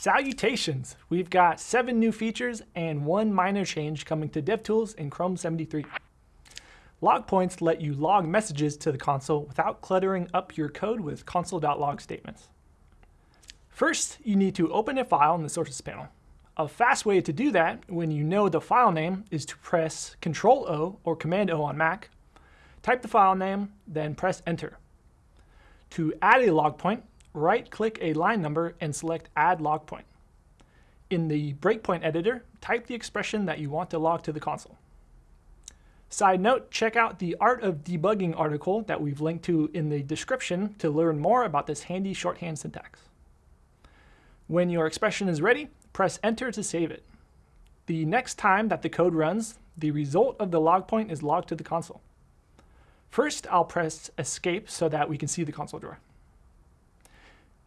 Salutations! We've got seven new features and one minor change coming to DevTools in Chrome 73. Log points let you log messages to the console without cluttering up your code with console.log statements. First, you need to open a file in the Sources panel. A fast way to do that when you know the file name is to press Ctrl-O or Command-O on Mac, type the file name, then press Enter. To add a log point, right-click a line number and select Add Log Point. In the breakpoint editor, type the expression that you want to log to the console. Side note, check out the Art of Debugging article that we've linked to in the description to learn more about this handy shorthand syntax. When your expression is ready, press Enter to save it. The next time that the code runs, the result of the log point is logged to the console. First, I'll press Escape so that we can see the console drawer.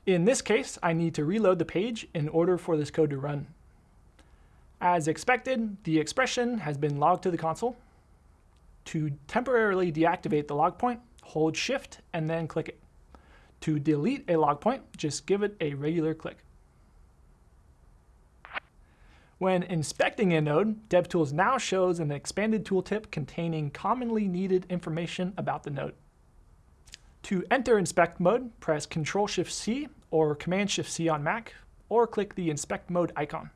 In this case, I need to reload the page in order for this code to run. As expected, the expression has been logged to the console. To temporarily deactivate the log point, hold Shift and then click it. To delete a log point, just give it a regular click. When inspecting a node, DevTools now shows an expanded tooltip containing commonly needed information about the node. To enter inspect mode, press Ctrl-Shift-C or Command-Shift-C on Mac, or click the inspect mode icon.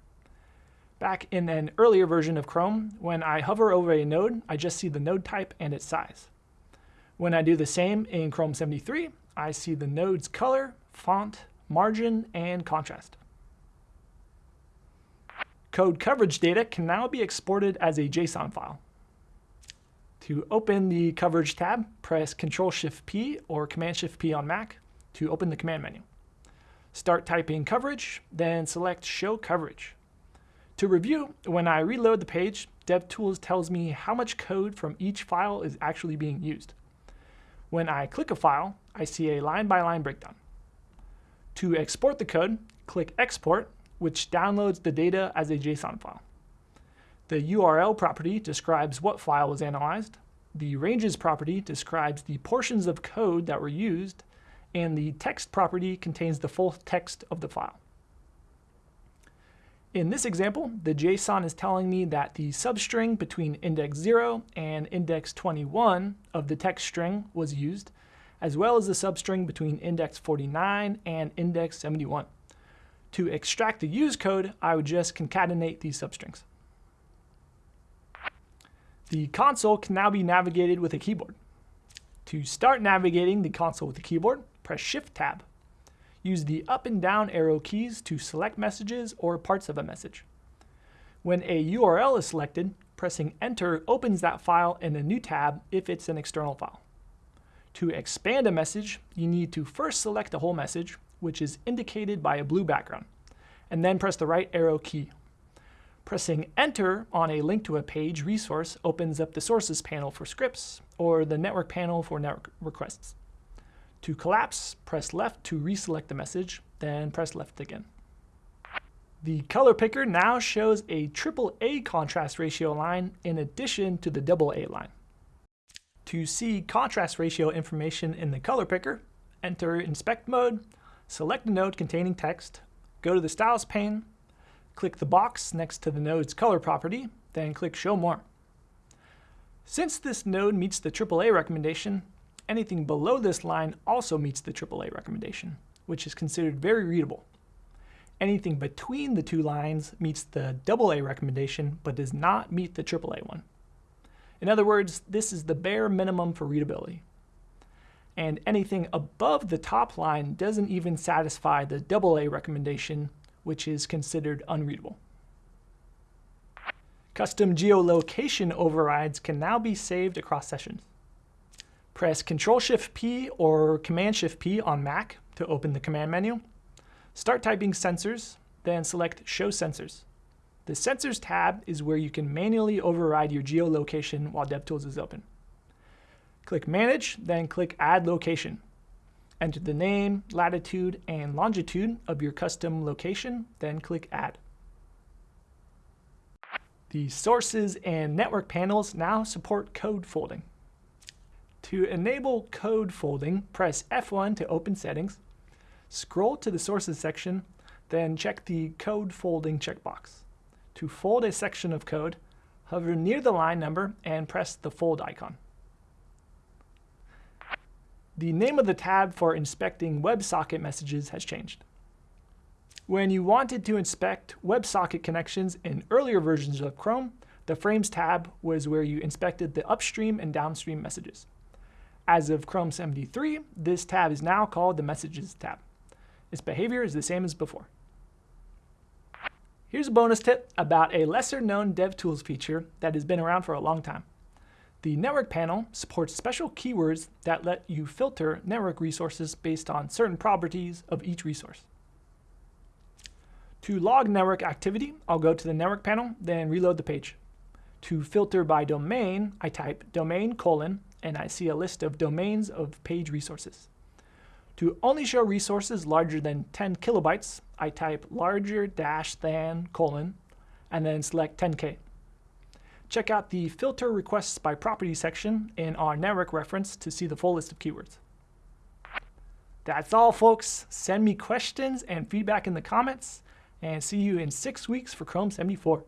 Back in an earlier version of Chrome, when I hover over a node, I just see the node type and its size. When I do the same in Chrome 73, I see the node's color, font, margin, and contrast. Code coverage data can now be exported as a JSON file. To open the Coverage tab, press Ctrl-Shift-P or Command-Shift-P on Mac to open the command menu. Start typing coverage, then select Show Coverage. To review, when I reload the page, DevTools tells me how much code from each file is actually being used. When I click a file, I see a line-by-line -line breakdown. To export the code, click Export, which downloads the data as a JSON file. The URL property describes what file was analyzed. The ranges property describes the portions of code that were used. And the text property contains the full text of the file. In this example, the JSON is telling me that the substring between index 0 and index 21 of the text string was used, as well as the substring between index 49 and index 71. To extract the use code, I would just concatenate these substrings. The console can now be navigated with a keyboard. To start navigating the console with the keyboard, press Shift-Tab. Use the up and down arrow keys to select messages or parts of a message. When a URL is selected, pressing Enter opens that file in a new tab if it's an external file. To expand a message, you need to first select the whole message, which is indicated by a blue background, and then press the right arrow key. Pressing Enter on a link to a page resource opens up the Sources panel for scripts, or the Network panel for network requests. To collapse, press left to reselect the message, then press left again. The color picker now shows a AAA contrast ratio line in addition to the AA line. To see contrast ratio information in the color picker, enter inspect mode, select the node containing text, go to the styles pane, Click the box next to the node's color property, then click Show More. Since this node meets the AAA recommendation, anything below this line also meets the AAA recommendation, which is considered very readable. Anything between the two lines meets the AA recommendation, but does not meet the AAA one. In other words, this is the bare minimum for readability. And anything above the top line doesn't even satisfy the AA recommendation, which is considered unreadable. Custom geolocation overrides can now be saved across sessions. Press Ctrl-Shift-P or Command-Shift-P on Mac to open the command menu. Start typing sensors, then select Show Sensors. The Sensors tab is where you can manually override your geolocation while DevTools is open. Click Manage, then click Add Location. Enter the name, latitude, and longitude of your custom location, then click Add. The sources and network panels now support code folding. To enable code folding, press F1 to open settings, scroll to the sources section, then check the Code Folding checkbox. To fold a section of code, hover near the line number and press the Fold icon. The name of the tab for inspecting WebSocket messages has changed. When you wanted to inspect WebSocket connections in earlier versions of Chrome, the Frames tab was where you inspected the upstream and downstream messages. As of Chrome 73, this tab is now called the Messages tab. Its behavior is the same as before. Here's a bonus tip about a lesser known DevTools feature that has been around for a long time. The network panel supports special keywords that let you filter network resources based on certain properties of each resource. To log network activity, I'll go to the network panel, then reload the page. To filter by domain, I type domain colon, and I see a list of domains of page resources. To only show resources larger than 10 kilobytes, I type larger dash than colon, and then select 10K. Check out the Filter Requests by Property section in our network reference to see the full list of keywords. That's all, folks. Send me questions and feedback in the comments and see you in six weeks for Chrome 74.